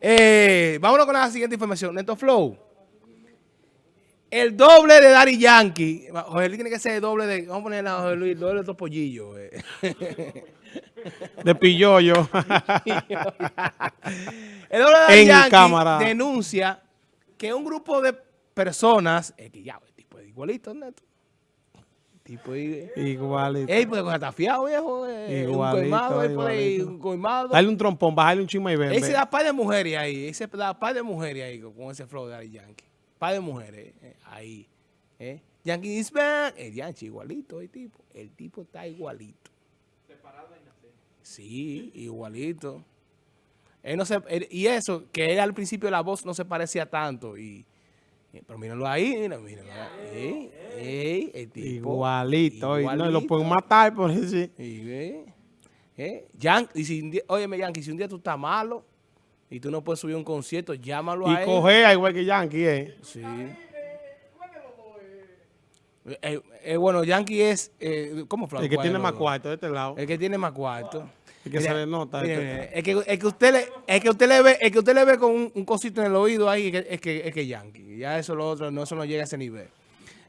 Eh, vámonos con la siguiente información. Neto Flow. El doble de Daddy Yankee. José Luis tiene que ser el doble de. Vamos a poner a José Luis el doble de estos pollillos. Eh. De pillollo. el doble de Daddy Yankee denuncia que un grupo de personas. Es que ya, el tipo es igualito, Neto. Tipo igualito. Ey, pues está fiado, viejo. Eh, igualito, un coimado, igualito. un coimado. Dale un trompón, bajarle un chisme y ver. Ese da par de mujeres ahí. Ese da par de mujeres ahí con ese flow de Daddy Yankee par de mujeres eh, ahí. Eh. Yankee is back. El Yankee igualito, el tipo. El tipo está igualito. Separado en Sí, igualito. Él no se, y eso, que él al principio la voz no se parecía tanto. Y, pero míralo ahí, mira, míralo ahí. el tipo, igualito, igualito. Y no lo pueden matar por eso. Y, eh, Yankee, y si, óyeme, Yankee, si un día tú estás malo, y tú no puedes subir un concierto, llámalo a él. Y cogea igual que Yankee, ¿eh? Sí. Eh, eh, bueno, Yankee es, eh, ¿cómo fue? El que tiene más cuarto de este lado. El que tiene más cuarto. Que nota. Este. es, que, es, que, usted le, es que usted le ve, es que usted le ve con un, cosito en el oído ahí, es que, es que Yankee. Ya eso lo otro, no, eso no llega a ese nivel.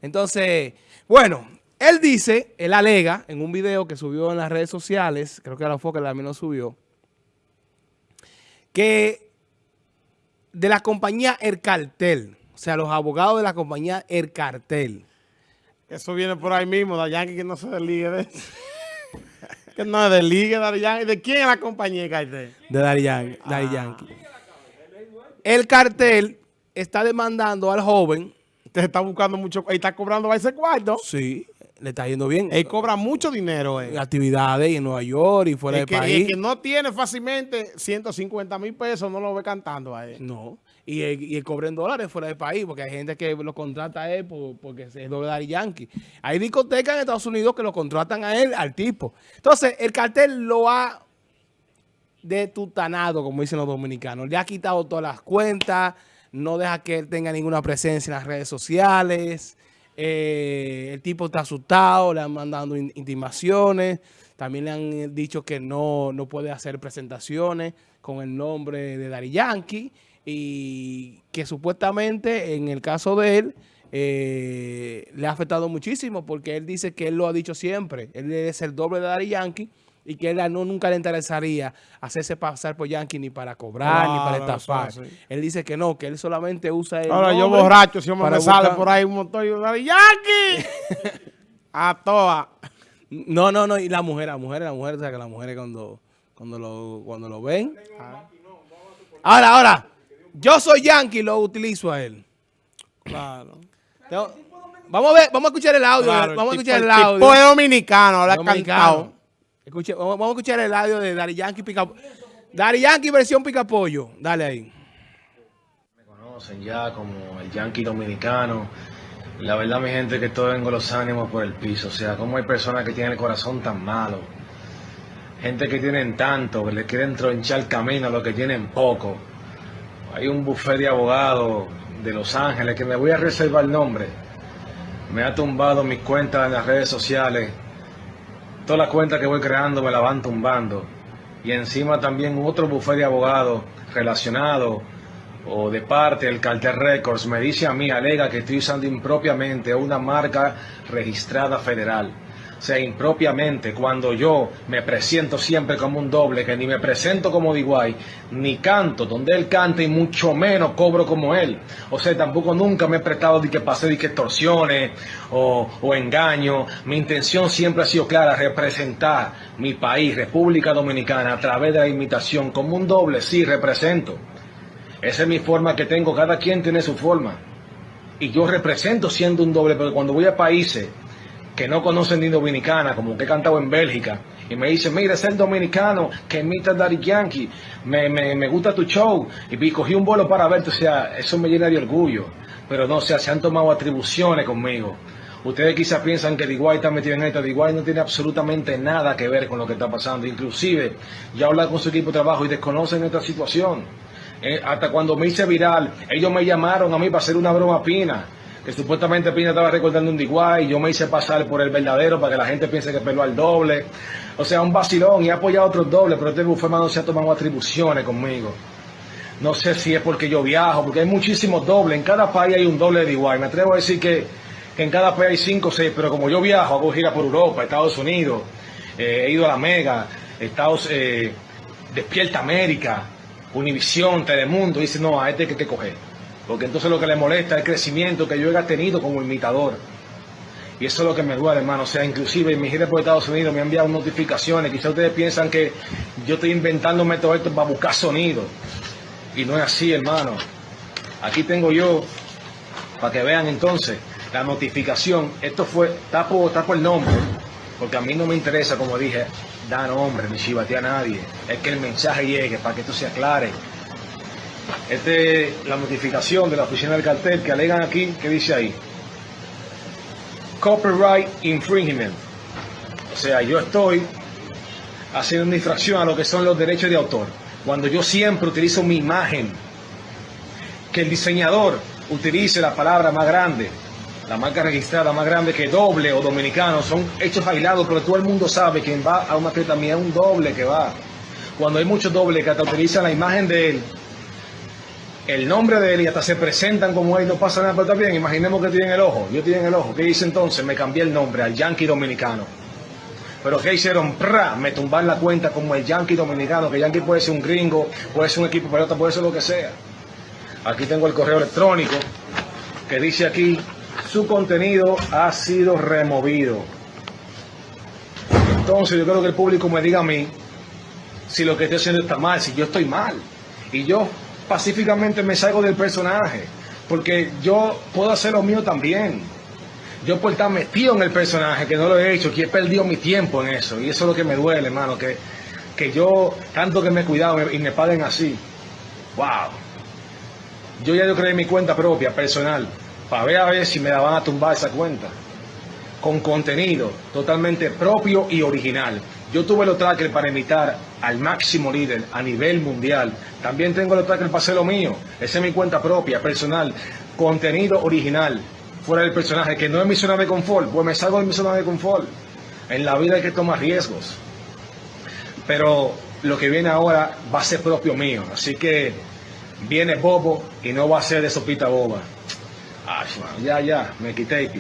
Entonces, bueno, él dice, él alega en un video que subió en las redes sociales, creo que la fue que también lo subió, que de la compañía El Cartel, o sea, los abogados de la compañía El Cartel. Eso viene por ahí mismo, de Yankee que no se desligue de que no desligue de Yankee. ¿De quién es la compañía El Cartel? De Yankee. Ah. El cartel está demandando al joven. Usted está buscando mucho, y está cobrando a ese cuarto. Sí le está yendo bien. Él cobra mucho dinero. En actividades en Nueva York y fuera del país. El que no tiene fácilmente 150 mil pesos no lo ve cantando a él. No. Y el, cobra en dólares fuera del país, porque hay gente que lo contrata a él porque es Daddy Yankee. Hay discotecas en Estados Unidos que lo contratan a él, al tipo. Entonces, el cartel lo ha detutanado, como dicen los dominicanos. Le ha quitado todas las cuentas, no deja que él tenga ninguna presencia en las redes sociales. Eh, el tipo está asustado, le han mandado intimaciones. También le han dicho que no, no puede hacer presentaciones con el nombre de Dari Yankee. Y que supuestamente en el caso de él eh, le ha afectado muchísimo porque él dice que él lo ha dicho siempre. Él es el doble de Dari Yankee y que él no, nunca le interesaría hacerse pasar por Yankee ni para cobrar ni para estafar. Él dice que no, que él solamente usa el Ahora yo borracho, si me sale por ahí un motor y yo Yankee a toa. No, no, no, y la mujer, la mujer, la mujer, o sea que las mujeres cuando, cuando, lo, cuando lo ven. Ahora, ahora, yo soy Yankee y lo utilizo a él. Claro. vamos a ver, vamos a escuchar el audio. vamos a escuchar el audio. Tipo dominicano, habla cantado. Escuche, vamos, a escuchar el audio de Dari Yankee Pica Dari Yankee versión Picapollo. Dale ahí. Me conocen ya como el Yankee dominicano. La verdad, mi gente, que tengo los ánimos por el piso. O sea, como hay personas que tienen el corazón tan malo. Gente que tienen tanto, que le quieren tronchar el camino a los que tienen poco. Hay un buffet de abogados de Los Ángeles que me voy a reservar el nombre. Me ha tumbado mis cuentas en las redes sociales Toda la cuenta que voy creando me la van tumbando. Y encima también otro bufete de abogados relacionado o de parte del Carter Records me dice a mí, alega que estoy usando impropiamente una marca registrada federal sea, impropiamente, cuando yo me presento siempre como un doble, que ni me presento como Diguay, ni canto donde él canta y mucho menos cobro como él. O sea, tampoco nunca me he prestado de que pase de que extorsiones o, o engaño. Mi intención siempre ha sido clara, representar mi país, República Dominicana, a través de la imitación, como un doble, sí, represento. Esa es mi forma que tengo, cada quien tiene su forma. Y yo represento siendo un doble, pero cuando voy a países que no conocen ni dominicana, como que he cantado en Bélgica, y me dicen, mira, es el dominicano que imita a Daddy Yankee, me, me, me, gusta tu show, y cogí un vuelo para verte, o sea, eso me llena de orgullo, pero no, o sea, se han tomado atribuciones conmigo. Ustedes quizás piensan que Diguay está metido en esto, Diguay no tiene absolutamente nada que ver con lo que está pasando, inclusive ya hablar con su equipo de trabajo y desconocen esta situación. Eh, hasta cuando me hice viral, ellos me llamaron a mí para hacer una broma pina que supuestamente Pina estaba recordando un Diguay, yo me hice pasar por el verdadero para que la gente piense que peló al doble. O sea, un vacilón y he apoyado a otros dobles, pero este bufema no se ha tomado atribuciones conmigo. No sé si es porque yo viajo, porque hay muchísimos dobles. En cada país hay un doble de igual. Me atrevo a decir que, que en cada país hay cinco o seis, pero como yo viajo, hago gira por Europa, Estados Unidos, eh, he ido a la Mega, Estados, eh, Despierta América, Univisión, Telemundo, dice, no, a este hay que coger. Porque entonces lo que le molesta es el crecimiento que yo he tenido como imitador. Y eso es lo que me duele, hermano. O sea, inclusive en mi gira por Estados Unidos me han enviado notificaciones. Quizás ustedes piensan que yo estoy inventándome todo esto para buscar sonido. Y no es así, hermano. Aquí tengo yo, para que vean entonces, la notificación. Esto fue, tapo, tapo el nombre, porque a mí no me interesa, como dije, da nombre, ni chivatea a nadie. Es que el mensaje llegue, para que esto se aclare. Esta es la notificación de la oficina del cartel que alegan aquí, que dice ahí. Copyright infringement. O sea, yo estoy haciendo una infracción a lo que son los derechos de autor. Cuando yo siempre utilizo mi imagen, que el diseñador utilice la palabra más grande, la marca registrada más grande que doble o dominicano, son hechos aislados, pero todo el mundo sabe que va a una fiesta mía es un doble que va. Cuando hay muchos dobles que hasta utilizan la imagen de él, el nombre de él y hasta se presentan como él, no pasa nada, pero está bien, imaginemos que tienen el ojo, yo tienen el ojo, ¿qué hice entonces? Me cambié el nombre al Yankee Dominicano. Pero ¿qué hicieron? ¡Pra! Me tumban la cuenta como el Yankee Dominicano, que Yankee puede ser un gringo, puede ser un equipo pelota, puede ser lo que sea. Aquí tengo el correo electrónico que dice aquí, su contenido ha sido removido. Entonces yo creo que el público me diga a mí si lo que estoy haciendo está mal, si yo estoy mal. Y yo pacíficamente me salgo del personaje, porque yo puedo hacer lo mío también. Yo por estar metido en el personaje, que no lo he hecho, que he perdido mi tiempo en eso, y eso es lo que me duele, hermano, que, que yo, tanto que me he cuidado y me paguen así. ¡Wow! Yo ya yo creé mi cuenta propia, personal, para ver a ver si me la van a tumbar esa cuenta. Con contenido totalmente propio y original. Yo tuve los trackers para imitar al máximo líder a nivel mundial. También tengo trackers para hacer lo mío. Esa es mi cuenta propia, personal. Contenido original, fuera del personaje, que no es mi zona de confort. Pues me salgo de mi zona de confort. En la vida hay que tomar riesgos. Pero lo que viene ahora va a ser propio mío. Así que viene bobo y no va a ser de sopita boba. Ya, ya, me quité.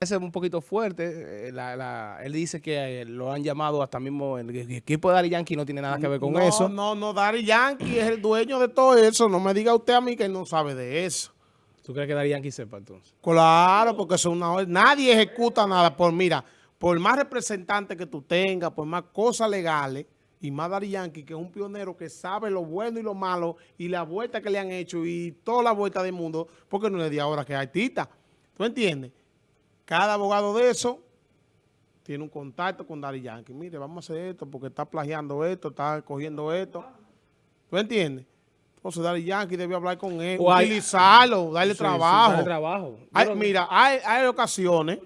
Es un poquito fuerte. eh, la- la- él dice que eh, lo han llamado hasta mismo el, el equipo de Dari Yankee no tiene nada que ver con no, eso. No, no, Daddy Yankee es el dueño de todo eso. No me diga usted a mí que no sabe de eso. ¿Tú crees que Dari Yankee sepa entonces? Claro, porque eso es una. Nadie ejecuta nada. Por mira, por más representantes que tú tengas, por más cosas legales, y más Daddy Yankee, que es un pionero que sabe lo bueno y lo malo, y la vuelta que le han hecho, y toda la vuelta del mundo, porque no es de ahora que es artista. ¿Tú entiendes? Cada abogado de eso tiene un contacto con Daddy Yankee. Mire, vamos a hacer esto porque está plagiando esto, está cogiendo esto. ¿Tú entiendes? Entonces Daddy Yankee debe hablar con él, O hay- utilizarlo, darle Sí, sí, trabajo. darle trabajo. Hay- mira, hay, hay ocasiones,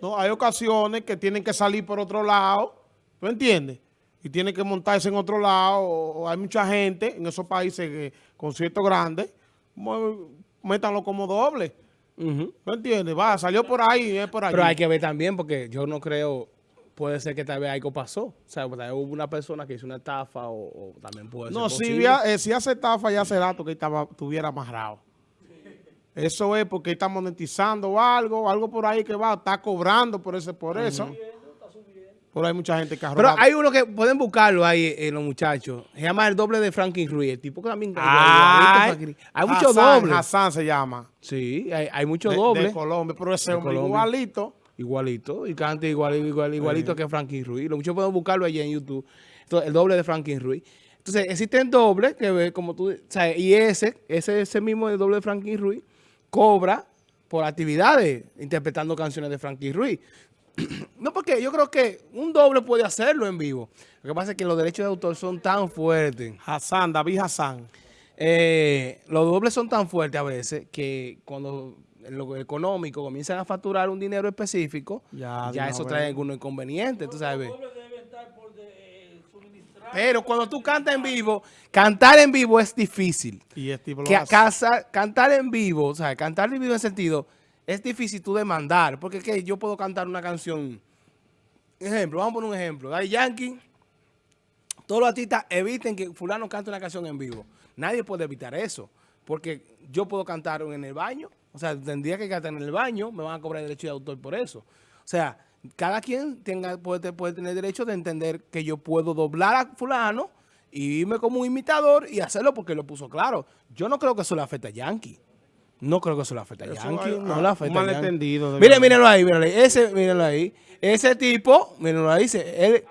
no, hay ocasiones que tienen que salir por otro lado, ¿tú entiendes? Y tienen que montarse en otro lado, o, hay mucha gente en esos países que conciertos grandes, mu- métanlo como doble, Ujú. ¿tú entiendes? Va, salió por ahí, es por ahí. Pero hay que ver también, porque yo no creo, puede ser que tal vez algo pasó. O sea, tal vez hubo una persona que hizo una estafa o, o también puede No, ser si, posible. había- eh, si hace estafa ya hace rato que estaba, estuviera amarrado. Eso es porque está monetizando algo, algo por ahí que va, está cobrando por ese, por eso. Pero hay mucha gente que ha Pero hay uno que pueden buscarlo ahí, eh, los muchachos. Se llama el doble de Franklin Ruiz. El tipo que también... Ay, igualito, Hay muchos dobles. Hassan se llama. Sí, hay, hay muchos dobles. de Colombia, pero ese hombre igualito. Igualito. Y canta igual, igual, igualito que Franklin Ruiz. Los muchachos pueden buscarlo allí en YouTube. Entonces, el doble de Franklin Ruiz. Entonces, existen dobles que ve como tú... Sea, y ese, ese, ese mismo el doble de Franklin Ruiz cobra por actividades interpretando canciones de Franklin Ruiz. No, porque yo creo que un doble puede hacerlo en vivo. Lo que pasa es que los derechos de autor son tan fuertes. Hassan, David Hassan. Eh, los dobles son tan fuertes a veces que cuando en lo económico comienzan a facturar un dinero específico, Ya, ya, eso trae algunos inconvenientes, tú sabes. Pero cuando tú cantas en vivo, cantar en vivo es difícil. Y este tipo lo Que hace. casa- cantar en vivo, o sea, cantar en vivo en sentido, es difícil tú demandar, porque que yo puedo cantar una canción, ejemplo, vamos a poner un ejemplo, Daddy Yankee todos los artistas eviten que fulano cante una canción en vivo. Nadie puede evitar eso, porque yo puedo cantar en el baño, o sea, tendría que cantar en el baño, me van a cobrar derecho de autor por eso. O sea, cada quien tenga, puede, puede tener derecho de entender que yo puedo doblar a fulano y irme como un imitador y hacerlo porque lo puso claro. Yo no creo que eso le afecte a Yankee. No creo que eso le afecte a Yankee. hay- no ah, le afecta un a Yankee. malentendido, de Miren, verdad. mírenlo ahí, mírenlo ahí. Ese, mírenlo ahí. Ese tipo, mírenlo ahí. Se, él,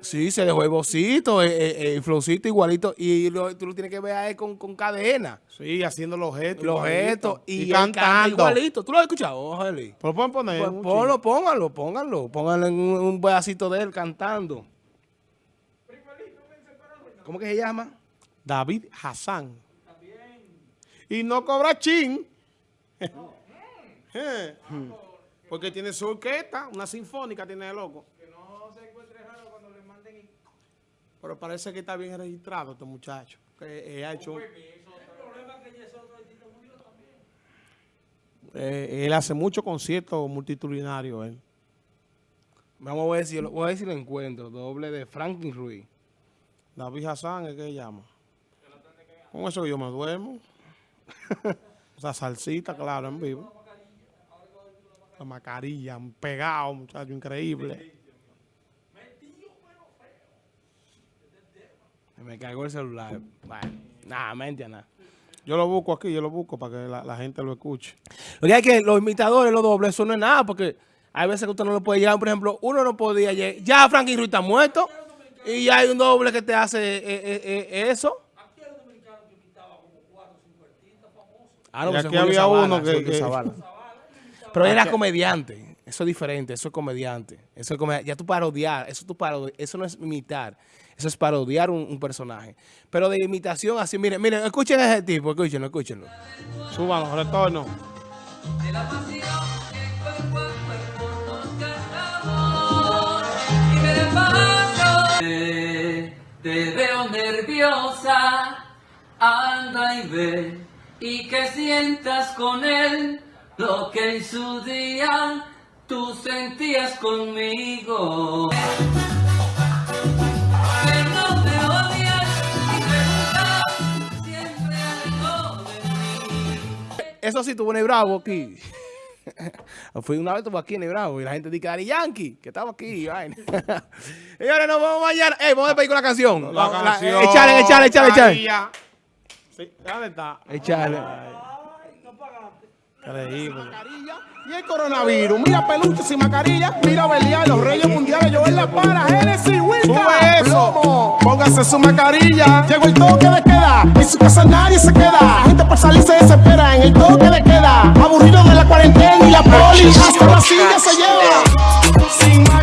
sí, se dejó el bocito, el, el- el flowcito igualito. Y lo- tú lo tienes que ver a él con, con cadena. Sí, haciendo los gestos. Los gestos. Y, cantando. igualito. ¿Tú lo has escuchado, Ojalá. Pero pueden poner. Pues ponlo, pónganlo, pónganlo. Pónganlo en un, un pedacito de él cantando. ¿Cómo que se llama? David Hassan. Y no cobra chin. Eh. Porque tiene su orquesta, una sinfónica tiene el loco. Pero parece que está bien registrado este muchacho. Que eh, ha hecho... Eh, él hace muchos conciertos multitudinarios. Él. Vamos a ver si lo, voy a ver si lo encuentro. Doble de Franklin Ruiz. David Hassan es que se llama. Con eso yo me duermo. Esa salsita, claro, en vivo. La mascarilla, pegado, muchacho, increíble. Me cargó el celular. Bueno, nada, mente nada. Yo lo busco aquí, yo lo busco para que la, la gente lo escuche. Lo que hay que los imitadores, los dobles, eso no es nada, porque hay veces que usted no lo puede llegar. Por ejemplo, uno no podía llegar. Ya Franklin Ruiz está muerto. Y ya hay un doble que te hace eh, eh, eh, eso. Ah, no, Y aquí había Zavala, uno que- que-. Pero él era comediante. Eso es diferente. Eso es comediante. Eso es comedi- Ya tú parodiar. Eso, tú parodi- eso no es imitar. Eso es parodiar un, un personaje. Pero de imitación así, miren, miren, escuchen a ese tipo, escúchenlo, escúchenlo. Súbalo, retorno. de la pasión que cuerpo nos y me paso te, te veo nerviosa anda y ve y que sientas con él lo que en su día tú sentías conmigo que no me odias y preguntas siempre algo de mí Eso sí, tuvo Ney Bravo aquí. Fui una vez, estuvo aquí en Ney Bravo y la gente dice que Dari Yankee, que estaba aquí. y vaina. Señores, nos vemos mañana. Ey, vamos a despedir con la canción. La Vamos, la- canción, Echale, echale, echale, echale. Sí, ¿dónde está? Echale. Increíble. Y el coronavirus, mira peluche sin mascarilla, mira Belial, los reyes mundiales, yo en la para, Genesis, Sube eso, póngase su mascarilla, llegó el toque de queda, en su casa nadie se queda, la gente por salir se desespera, en el toque de queda, aburrido de la cuarentena y la poli, hasta la silla se lleva, sin